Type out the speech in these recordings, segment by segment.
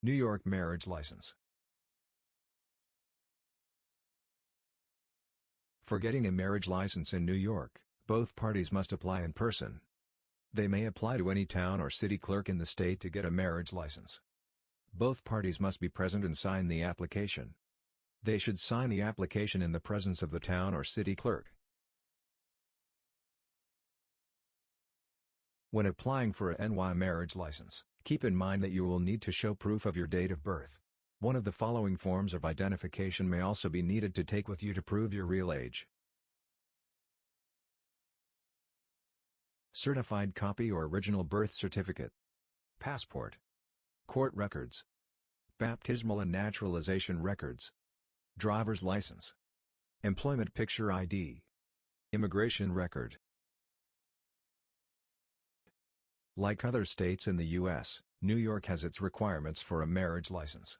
New York marriage license. For getting a marriage license in New York, both parties must apply in person. They may apply to any town or city clerk in the state to get a marriage license. Both parties must be present and sign the application. They should sign the application in the presence of the town or city clerk. When applying for a NY marriage license, keep in mind that you will need to show proof of your date of birth. One of the following forms of identification may also be needed to take with you to prove your real age. Certified copy or original birth certificate. Passport. Court records. Baptismal and naturalization records. Driver's license. Employment picture ID. Immigration record. Like other states in the U.S., New York has its requirements for a marriage license.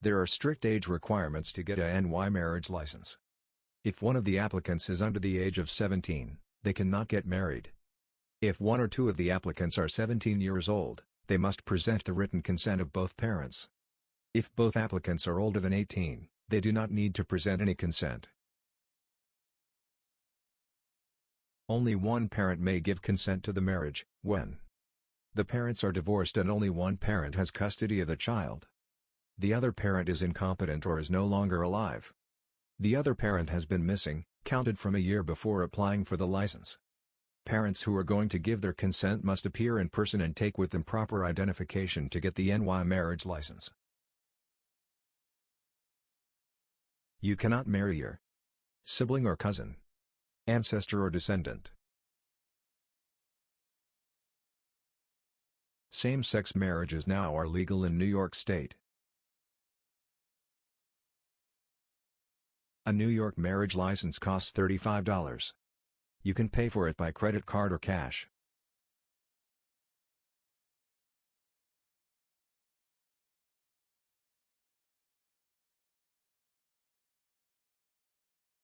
There are strict age requirements to get a NY marriage license. If one of the applicants is under the age of 17, they cannot get married. If one or two of the applicants are 17 years old, they must present the written consent of both parents. If both applicants are older than 18, they do not need to present any consent. Only one parent may give consent to the marriage, when the parents are divorced and only one parent has custody of the child. The other parent is incompetent or is no longer alive. The other parent has been missing, counted from a year before applying for the license. Parents who are going to give their consent must appear in person and take with them proper identification to get the NY marriage license. You cannot marry your sibling or cousin ancestor or descendant. Same-sex marriages now are legal in New York State. A New York marriage license costs $35. You can pay for it by credit card or cash.